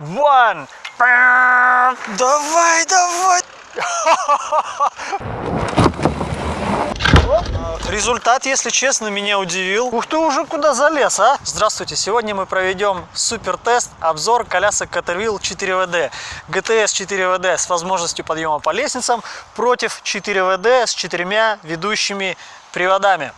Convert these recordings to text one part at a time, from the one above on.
one. Давай, давай. Результат, если честно, меня удивил. Ух ты, уже куда залез, а? Здравствуйте, сегодня мы проведем супер-тест, обзор колясок Caterwheel 4WD. GTS 4WD с возможностью подъема по лестницам против 4WD с четырьмя ведущими приводами.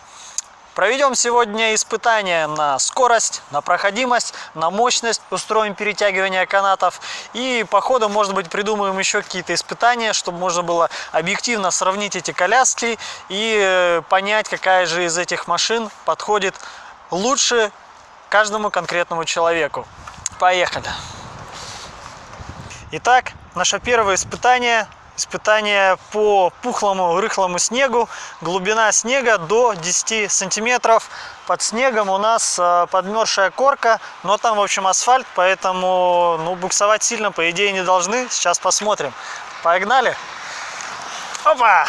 Проведем сегодня испытания на скорость, на проходимость, на мощность, устроим перетягивание канатов и по ходу, может быть, придумаем еще какие-то испытания, чтобы можно было объективно сравнить эти коляски и э, понять, какая же из этих машин подходит лучше каждому конкретному человеку. Поехали! Итак, наше первое испытание испытание по пухлому рыхлому снегу. Глубина снега до 10 сантиметров. Под снегом у нас э, подмерзшая корка, но там, в общем, асфальт, поэтому ну, буксовать сильно, по идее, не должны. Сейчас посмотрим. Погнали! Опа!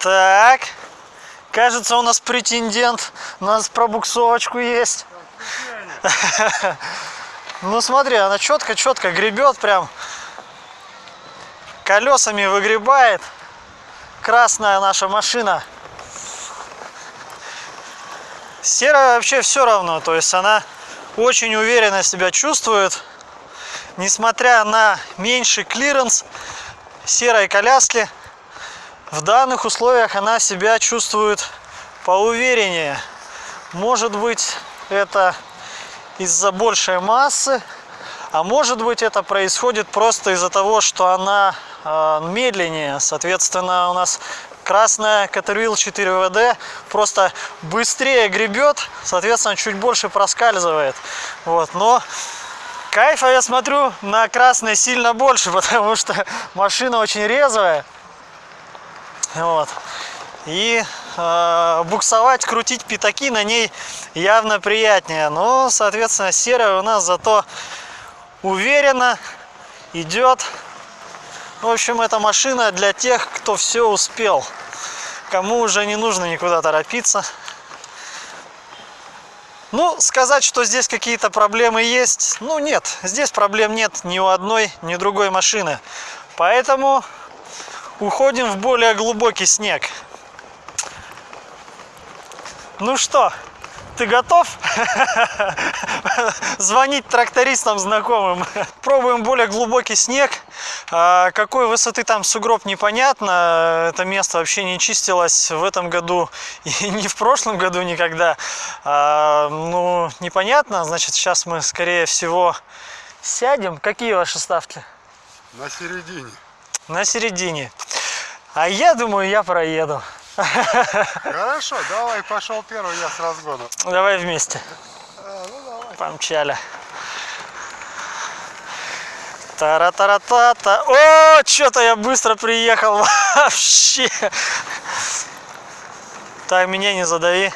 Так, кажется, у нас претендент. У нас пробуксовочку есть. Ну смотри, она четко-четко гребет прям. Колесами выгребает. Красная наша машина. Серая вообще все равно. То есть она очень уверенно себя чувствует. Несмотря на меньший клиренс серой коляски в данных условиях она себя чувствует поувереннее. Может быть это из-за большей массы, а может быть это происходит просто из-за того, что она э, медленнее. Соответственно, у нас красная Caterwheel 4WD просто быстрее гребет, соответственно, чуть больше проскальзывает. Вот, но кайфа я смотрю на красной сильно больше, потому что машина очень резвая. Вот. И э, буксовать, крутить пятаки на ней явно приятнее. Но, соответственно, серая у нас зато уверенно идет. В общем, эта машина для тех, кто все успел. Кому уже не нужно никуда торопиться. Ну, сказать, что здесь какие-то проблемы есть, ну нет, здесь проблем нет ни у одной, ни другой машины. Поэтому уходим в более глубокий снег. Ну что, ты готов звонить трактористам знакомым? Пробуем более глубокий снег. А, какой высоты там сугроб непонятно. Это место вообще не чистилось в этом году и не в прошлом году никогда. А, ну, непонятно. Значит, сейчас мы, скорее всего, сядем. Какие ваши ставки? На середине. На середине. А я думаю, я проеду. Хорошо, давай, пошел первый, я с разгона. Давай вместе. А, ну давай. Помчали. Тара-тара-та-та. О, что-то я быстро приехал вообще. Так, меня не задави.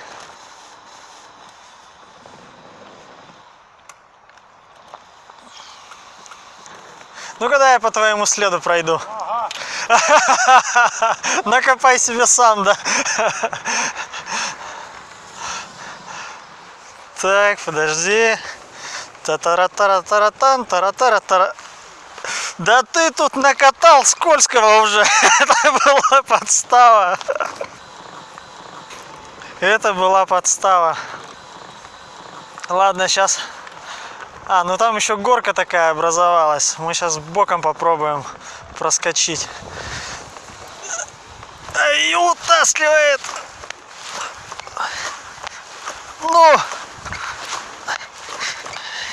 Ну, когда я по твоему следу пройду? Ага. Накопай себе сам, да? Так, подожди. Та-тара-тара-тара-тан, тара-тара-тара. Да ты тут накатал скользкого уже. Это была подстава. Это была подстава. Ладно, сейчас... А, ну там еще горка такая образовалась. Мы сейчас боком попробуем проскочить. И утаскивает. Ну.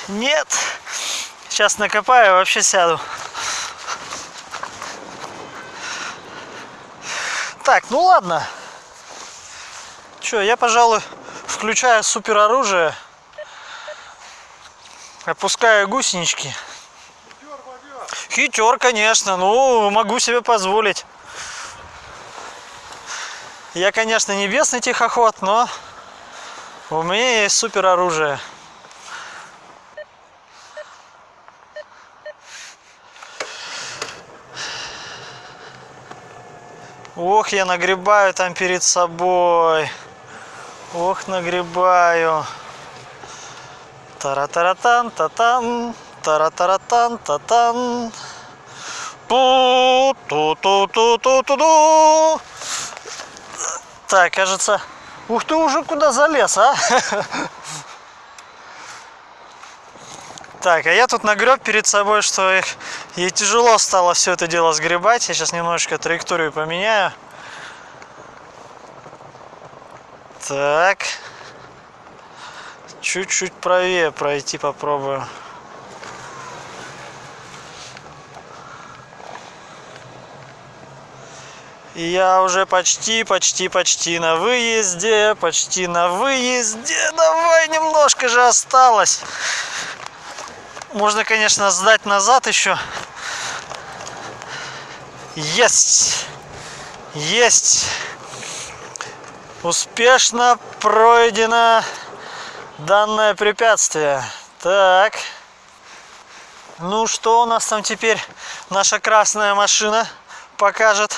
Нет. Сейчас накопаю, вообще сяду. Так, ну ладно. Че, я, пожалуй, включаю супер оружие. Опускаю гусенички. Хитер, конечно, ну, могу себе позволить. Я, конечно, небесный тихоход, но у меня есть супер оружие. Ох, я нагребаю там перед собой. Ох, нагребаю. Тара-таратан, татан, тара-таратан, татан. Ту-ту-ту-ту-ту-ту. Так, кажется... Ух ты, уже куда залез, а? Так, а я тут нагреб перед собой, что их ей тяжело стало все это дело сгребать. Я сейчас немножечко траекторию поменяю. Так. Чуть-чуть правее пройти попробую. И я уже почти, почти, почти на выезде, почти на выезде. Давай, немножко же осталось. Можно, конечно, сдать назад еще. Есть! Есть! Успешно пройдено данное препятствие. Так. Ну, что у нас там теперь наша красная машина покажет?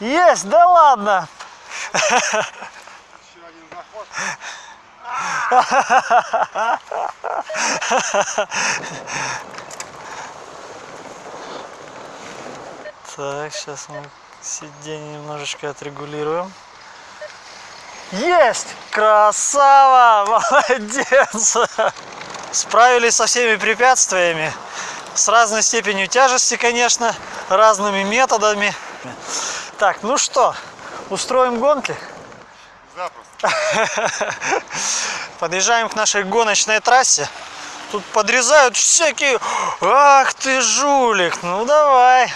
Есть, да ладно! Еще один заход. Так, сейчас мы сиденье немножечко отрегулируем. Есть! Красава! Молодец! Справились со всеми препятствиями. С разной степенью тяжести, конечно, разными методами. Так, ну что, устроим гонки? Запросто. Подъезжаем к нашей гоночной трассе. Тут подрезают всякие... Ах ты жулик! Ну давай!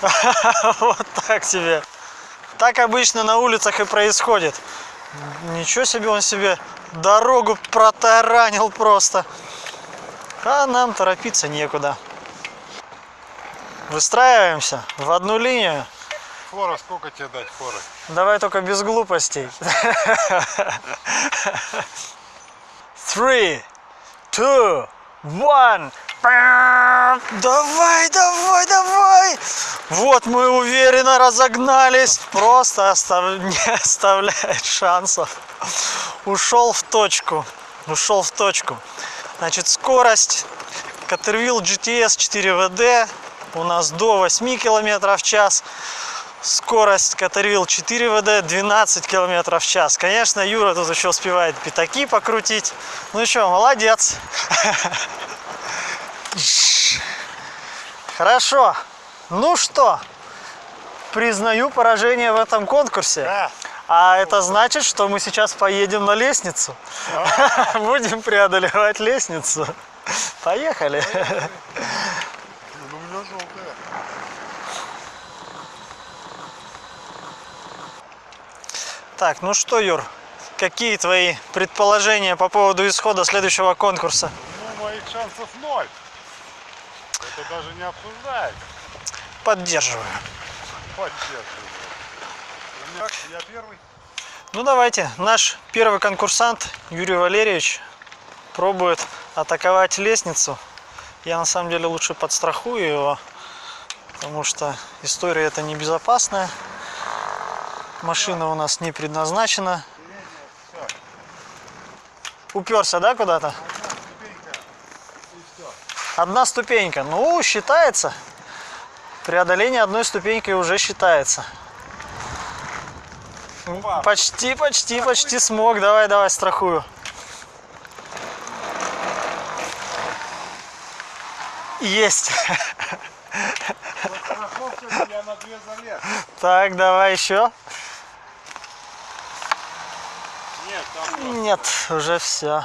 Вот так тебе. Так обычно на улицах и происходит. Ничего себе он себе дорогу протаранил просто. А нам торопиться некуда. Выстраиваемся в одну линию. Фора, сколько тебе дать форы? Давай только без глупостей. Three, two, one. Давай, давай, давай! Вот мы уверенно разогнались. Просто остав- не оставляет шансов. Ушел в точку. Ушел в точку. Значит, скорость Caterwheel GTS 4WD у нас до 8 км в час. Скорость Caterwheel 4WD 12 км в час. Конечно, Юра тут еще успевает пятаки покрутить. Ну что, молодец. Хорошо. Ну что, признаю поражение в этом конкурсе. Да. А это значит, что мы сейчас поедем на лестницу. Будем преодолевать лестницу. Поехали. Ну, у меня желтая. Так, ну что, Юр, какие твои предположения по поводу исхода следующего конкурса? Ну, моих шансов ноль. Это даже не обсуждается. Поддерживаю. Поддерживаю. Меня- Я первый. Ну давайте, наш первый конкурсант Юрий Валерьевич пробует атаковать лестницу. Я на самом деле лучше подстрахую его, потому что история это небезопасная. Машина у нас не предназначена. Уперся, да, куда-то? Одна ступенька. Ну, считается. Преодоление одной ступенькой уже считается. Почти, почти, почти смог. Давай, давай, страхую. Есть. Так, давай еще. Нет, уже все.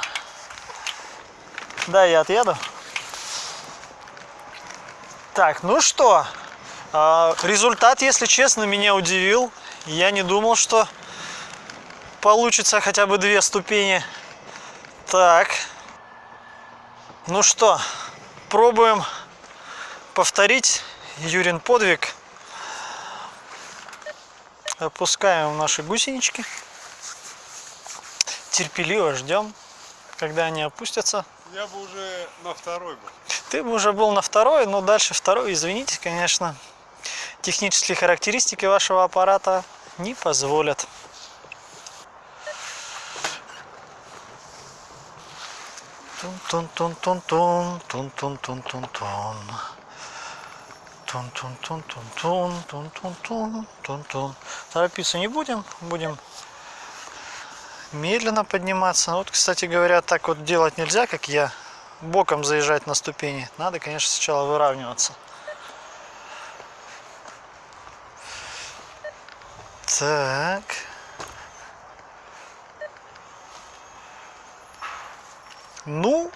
Да, я отъеду. Так, ну что, а, результат, если честно, меня удивил. Я не думал, что получится хотя бы две ступени. Так, ну что, пробуем повторить Юрин подвиг. Опускаем наши гусенички терпеливо ждем, когда они опустятся. Я бы уже на второй был. Ты бы уже был на второй, но дальше второй, извините, конечно. Технические характеристики вашего аппарата не позволят. Тун-тун-тун-тун-тун, тун-тун-тун-тун-тун. Тун-тун-тун-тун-тун, тун-тун-тун, тун-тун. Торопиться не будем, будем медленно подниматься. Вот, кстати говоря, так вот делать нельзя, как я, боком заезжать на ступени. Надо, конечно, сначала выравниваться. Так. Ну,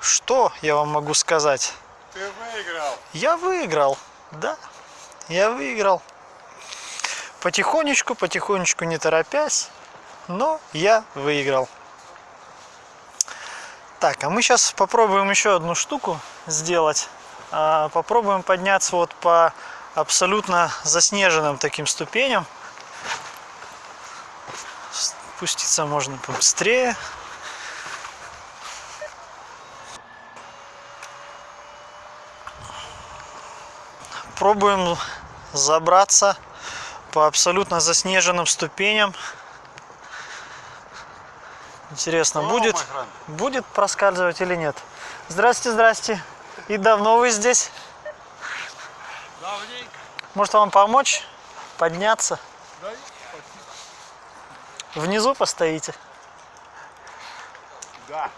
что я вам могу сказать? Ты выиграл. Я выиграл, да, я выиграл. Потихонечку, потихонечку, не торопясь, но я выиграл. Так, а мы сейчас попробуем еще одну штуку сделать. А, Попробуем подняться вот по абсолютно заснеженным таким ступеням. Спуститься можно побыстрее. Пробуем забраться по абсолютно заснеженным ступеням. Интересно, О, будет, будет проскальзывать или нет? Здрасте, здрасте. И давно вы здесь? Давненько. Может вам помочь подняться? Да, Внизу постоите. да.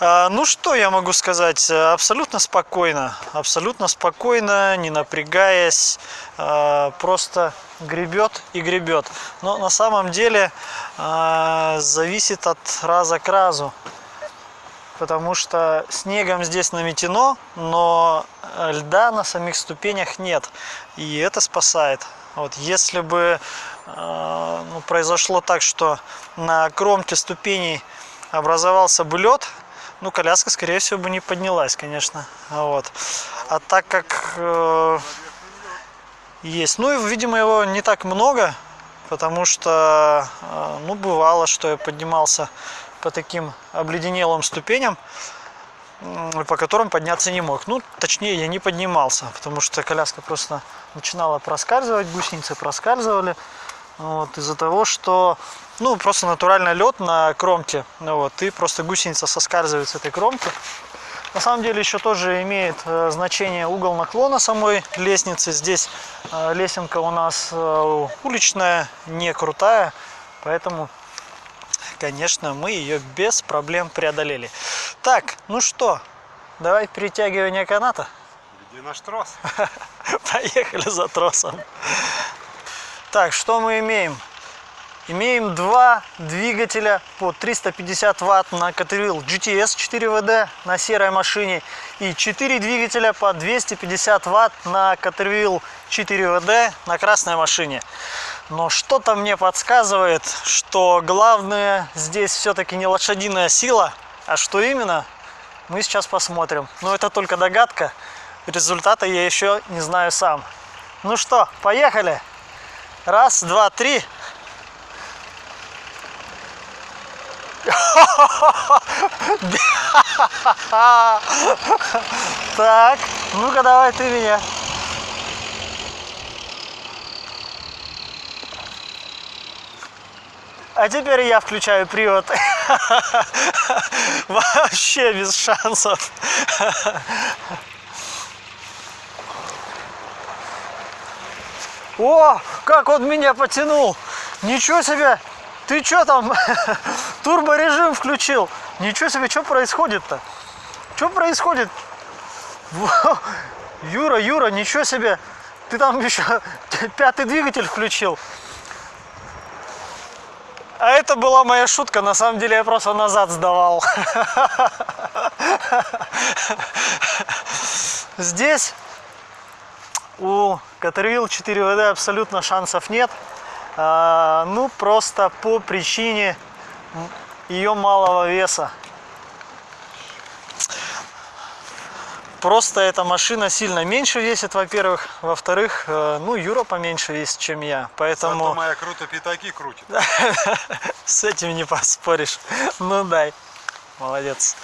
А, Ну что я могу сказать? Абсолютно спокойно, абсолютно спокойно, не напрягаясь, а, просто гребет и гребет. Но на самом деле а, зависит от раза к разу, потому что снегом здесь наметено, но э, льда на самих ступенях нет, и это спасает. Вот если бы э, ну, произошло так, что на кромке ступеней образовался бы лед, ну, коляска, скорее всего, бы не поднялась, конечно. Вот. А так как э, есть, ну, и, видимо, его не так много, потому что, э, ну, бывало, что я поднимался по таким обледенелым ступеням, по которым подняться не мог. Ну, точнее, я не поднимался, потому что коляска просто начинала проскальзывать, гусеницы проскальзывали. Вот, из-за того, что ну, просто натурально лед на кромке. Ну, вот, и просто гусеница соскальзывает с этой кромки. На самом деле еще тоже имеет э, значение угол наклона самой лестницы. Здесь э, лесенка у нас э, уличная, не крутая, поэтому, конечно, мы ее без проблем преодолели. Так, ну что, давай перетягивание каната. Где наш трос? Поехали за тросом. Так, что мы имеем? Имеем два двигателя по 350 ватт на Caterwheel GTS 4WD на серой машине и 4 двигателя по 250 ватт на Caterwheel 4WD на красной машине. Но что-то мне подсказывает, что главное здесь все-таки не лошадиная сила, а что именно, мы сейчас посмотрим. Но это только догадка, результата я еще не знаю сам. Ну что, поехали! Раз, два, три. Так, ну-ка давай ты меня. А теперь я включаю привод. Вообще без шансов. О, как он меня потянул! Ничего себе! Ты что там? Турборежим включил. Ничего себе, что происходит-то? Что происходит? Юра, Юра, ничего себе! Ты там еще пятый двигатель включил. А это была моя шутка, на самом деле я просто назад сдавал. Здесь у Caterwheel 4WD абсолютно шансов нет. А, ну, просто по причине ее малого веса. Просто эта машина сильно меньше весит, во-первых. Во-вторых, э, ну, Юра поменьше весит, чем я. Зато Поэтому моя круто пятаки крутит. с этим не поспоришь. Ну, дай. Молодец.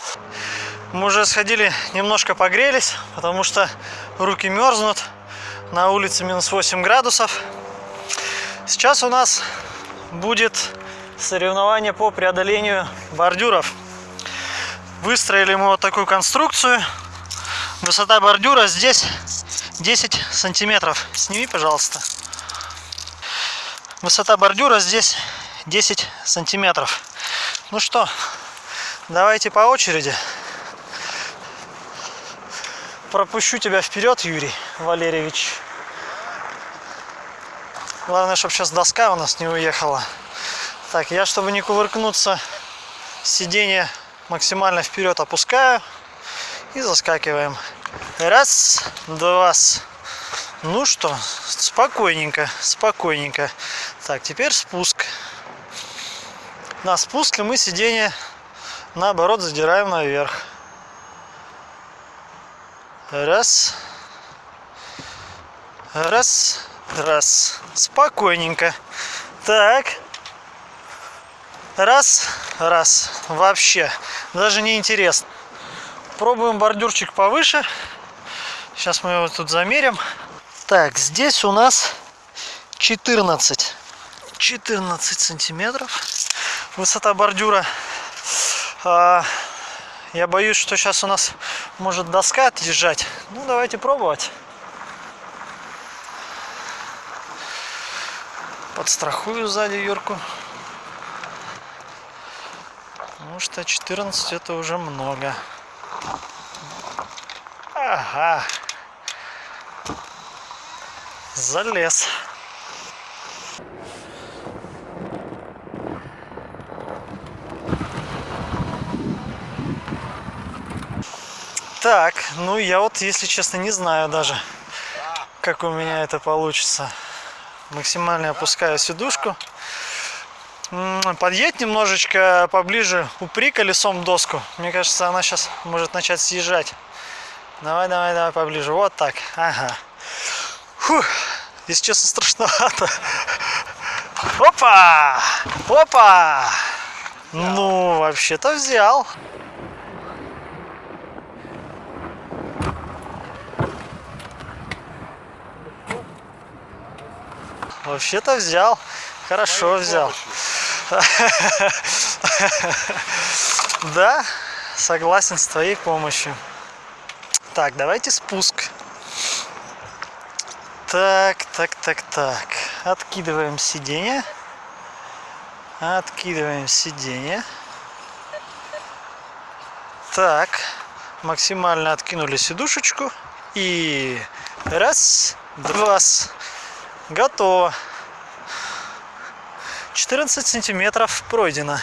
Мы уже сходили, немножко погрелись, потому что руки мерзнут. На улице минус 8 градусов. Сейчас у нас будет соревнование по преодолению бордюров. Выстроили мы вот такую конструкцию. Высота бордюра здесь 10 сантиметров. Сними, пожалуйста. Высота бордюра здесь 10 сантиметров. Ну что, давайте по очереди. Пропущу тебя вперед, Юрий Валерьевич. Главное, чтобы сейчас доска у нас не уехала. Так, я, чтобы не кувыркнуться, сиденье максимально вперед опускаю и заскакиваем. Раз, два. Ну что, спокойненько, спокойненько. Так, теперь спуск. На спуске мы сиденье наоборот задираем наверх. Раз. Раз. Раз. Спокойненько. Так. Раз. Раз. Вообще. Даже не интересно. Пробуем бордюрчик повыше. Сейчас мы его тут замерим. Так, здесь у нас 14. 14 сантиметров. Высота бордюра. А, я боюсь, что сейчас у нас может доска отъезжать. Ну, давайте пробовать. Подстрахую сзади Юрку. Что 14 это уже много. Ага. Залез. Так, ну я вот, если честно, не знаю даже, как у меня это получится. Максимально опускаю сидушку. Подъедь немножечко поближе, упри колесом доску. Мне кажется, она сейчас может начать съезжать. Давай, давай, давай поближе. Вот так. Ага. Фух. Если честно, страшновато. Опа! Опа! Ну, вообще-то взял. Вообще-то взял. Хорошо взял. Да, согласен с твоей помощью. Так, давайте спуск. Так, так, так, так. Откидываем сиденье. Откидываем сиденье. Так, максимально откинули сидушечку. И раз, два, готово. 14 сантиметров пройдено.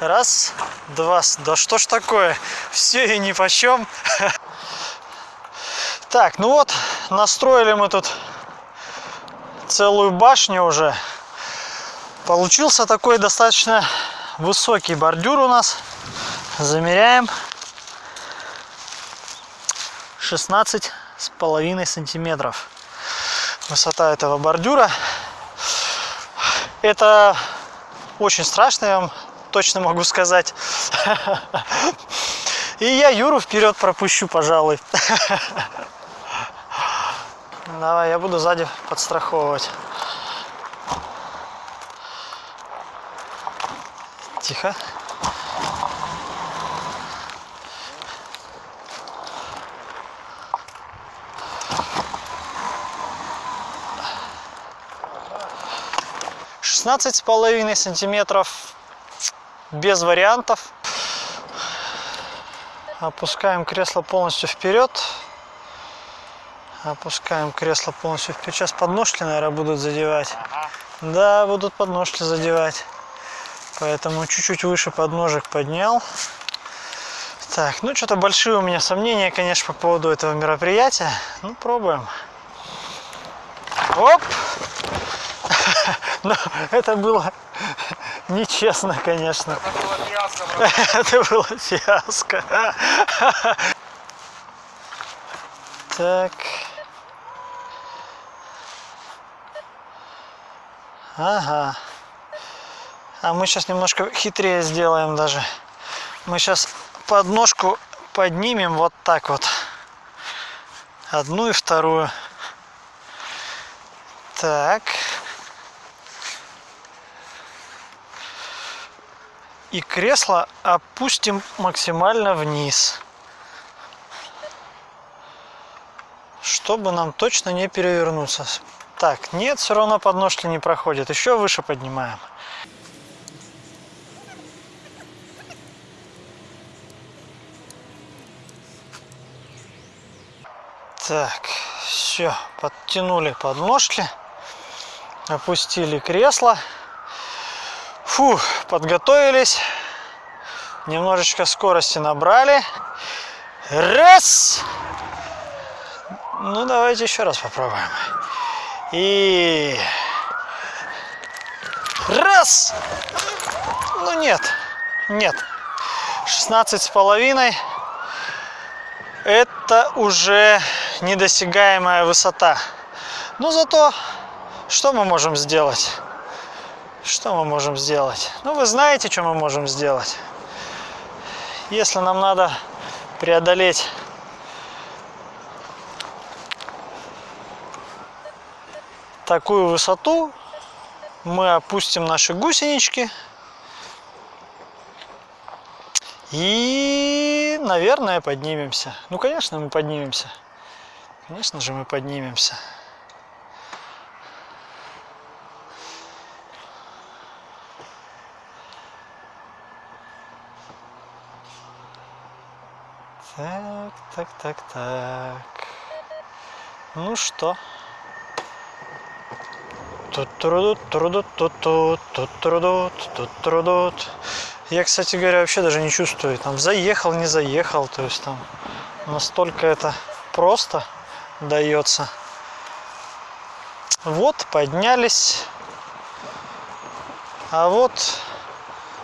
Раз, два. Да что ж такое? Все и ни почем. Так, ну вот, настроили мы тут целую башню уже. Получился такой достаточно высокий бордюр у нас. Замеряем. 16 с половиной сантиметров высота этого бордюра. Это очень страшно, я вам точно могу сказать. И я Юру вперед пропущу, пожалуй. Давай, я буду сзади подстраховывать. Тихо. Шестнадцать с половиной сантиметров без вариантов. Опускаем кресло полностью вперед. Опускаем кресло полностью вперед. Сейчас подножки, наверное, будут задевать. Да, будут подножки задевать. Поэтому чуть-чуть выше подножек поднял. Так, ну что-то большие у меня сомнения, конечно, по поводу этого мероприятия. Ну, пробуем. Оп! Но это было нечестно, конечно. Это было фиаско. Это было фиаско. Так. Ага. А мы сейчас немножко хитрее сделаем даже. Мы сейчас подножку поднимем вот так вот. Одну и вторую. Так. И кресло опустим максимально вниз. Чтобы нам точно не перевернуться. Так, нет, все равно подножки не проходит. Еще выше поднимаем. Так, все, подтянули подножки, опустили кресло. Фу, подготовились. Немножечко скорости набрали. Раз. Ну, давайте еще раз попробуем. И... Раз. Ну, нет. Нет. 16 с половиной. Это уже недосягаемая высота. Но зато что мы можем сделать? Что мы можем сделать? Ну, вы знаете, что мы можем сделать. Если нам надо преодолеть такую высоту, мы опустим наши гусенички и, наверное, поднимемся. Ну, конечно, мы поднимемся. Конечно же, мы поднимемся. Так, так, так. Ну что? Тут-трудут, трудут, тут-тут, тут-трудут, тут-трудут. Я, кстати говоря, вообще даже не чувствую, там, заехал, не заехал, то есть там настолько это просто дается. Вот, поднялись, а вот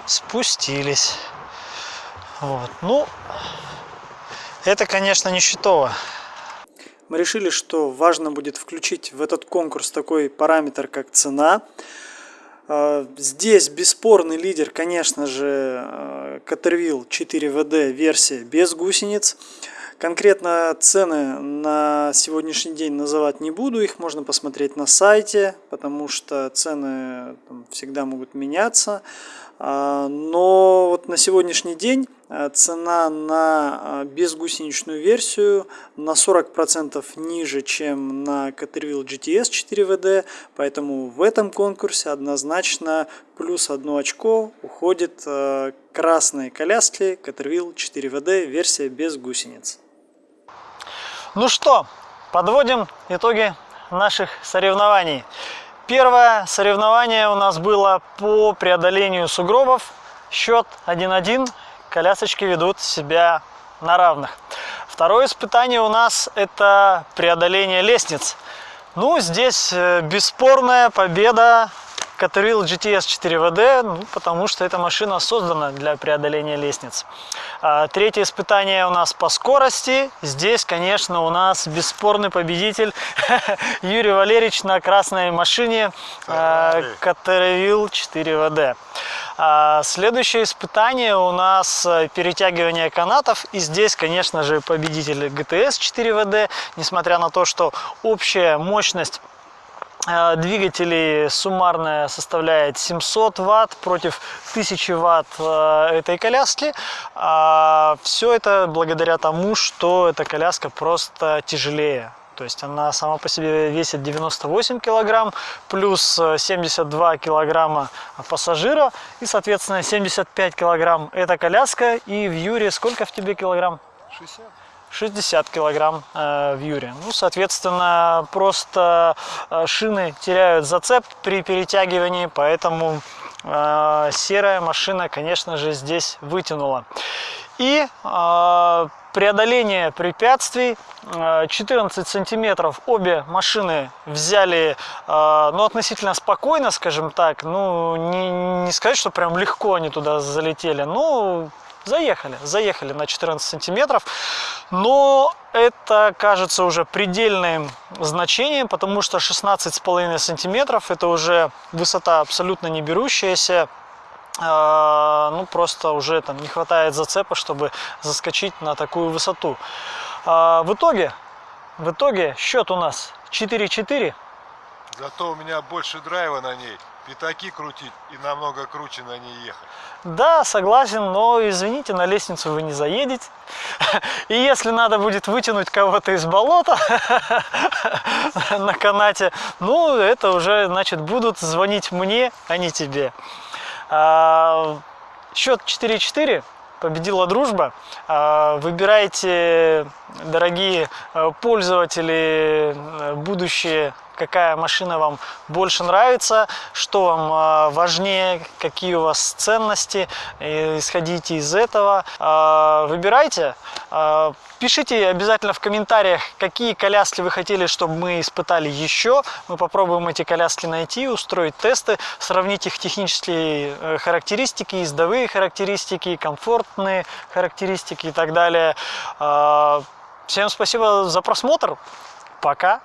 спустились. Вот, ну, это, конечно, не счетово. Мы решили, что важно будет включить в этот конкурс такой параметр, как цена. А, здесь бесспорный лидер, конечно же, Caterville 4WD версия без гусениц. Конкретно цены на сегодняшний день называть не буду, их можно посмотреть на сайте, потому что цены там, всегда могут меняться. А, но вот на сегодняшний день цена на а, безгусеничную версию на 40% ниже, чем на Caterville GTS 4WD, поэтому в этом конкурсе однозначно плюс одно очко уходит красные коляски Caterville 4WD версия без гусениц. Ну что, подводим итоги наших соревнований. Первое соревнование у нас было по преодолению сугробов. Счет 1-1. Колясочки ведут себя на равных. Второе испытание у нас это преодоление лестниц. Ну, здесь э, бесспорная победа Caterwheel GTS 4WD, ну, потому что эта машина создана для преодоления лестниц. А, третье испытание у нас по скорости. Здесь, конечно, у нас бесспорный победитель Юрий Валерьевич на красной машине Caterwheel 4WD. А, следующее испытание у нас э, перетягивание канатов. И здесь, конечно же, победитель GTS 4WD, несмотря на то, что общая мощность Э, двигателей суммарная составляет 700 ватт против 1000 ватт э, этой коляски. А Все это благодаря тому, что эта коляска просто тяжелее. То есть она сама по себе весит 98 килограмм, плюс 72 килограмма пассажира и, соответственно, 75 килограмм эта коляска. И в Юре сколько в тебе килограмм? 60. 60 килограмм э, в юре. Ну, соответственно, просто э, шины теряют зацеп при перетягивании, поэтому э, серая машина, конечно же, здесь вытянула. И преодоление препятствий. 14 сантиметров обе машины взяли ну относительно спокойно скажем так. Ну не, не сказать что прям легко они туда залетели. Ну заехали, заехали на 14 сантиметров, но это кажется уже предельным значением, потому что 16,5 сантиметров это уже высота абсолютно не берущаяся ну просто уже там не хватает зацепа, чтобы заскочить на такую высоту. А, в итоге, в итоге счет у нас 4-4. Зато у меня больше драйва на ней. Пятаки крутить и намного круче на ней ехать. Да, согласен, но извините, на лестницу вы не заедете. И если надо будет вытянуть кого-то из болота на канате, ну, это уже, значит, будут звонить мне, а не тебе. А, Счет 4-4. Победила дружба. А, Выбирайте, дорогие э, пользователи, э, будущие, какая машина вам больше нравится, что вам а, важнее, какие у вас ценности, исходите из этого. А, Выбирайте. А, Пишите обязательно в комментариях, какие коляски вы хотели, чтобы мы испытали еще. Мы попробуем эти коляски найти, устроить тесты, сравнить их технические э, характеристики, ездовые характеристики, комфортные характеристики и так далее. Всем спасибо за просмотр. Пока.